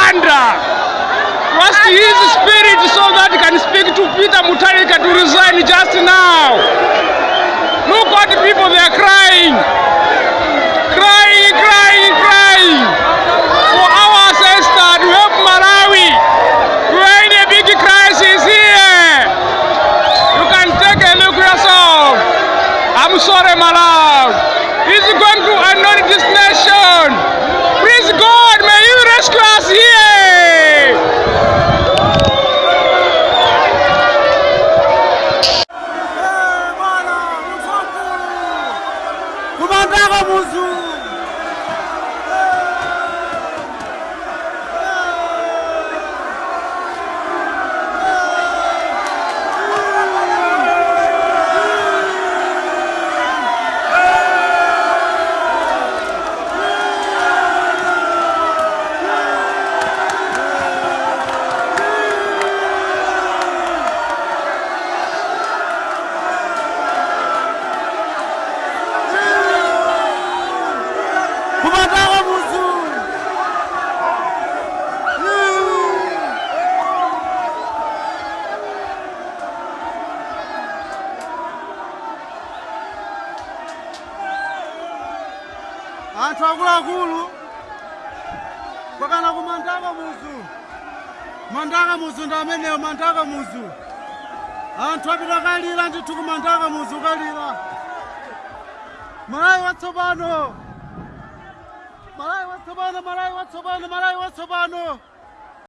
Rwanda. Trust His Spirit so that can speak to Peter Mutharika to resign just now. Look what people, they are crying. Crying, crying, crying. For our sister, to help Malawi. We are in a big crisis here. You can take a look yourself. I'm sorry, Malawi. Andava Muzu! kumataka muzulu anthu akuluakulu kwakana ku mantaka muzu mantaka muzu ndi amenewo mantaka muzu anthu apita kalira ndithu ku mantaka muzu kalira malayi watsopano Subhanu Marai, what Subhanu Marai, what Subhanu.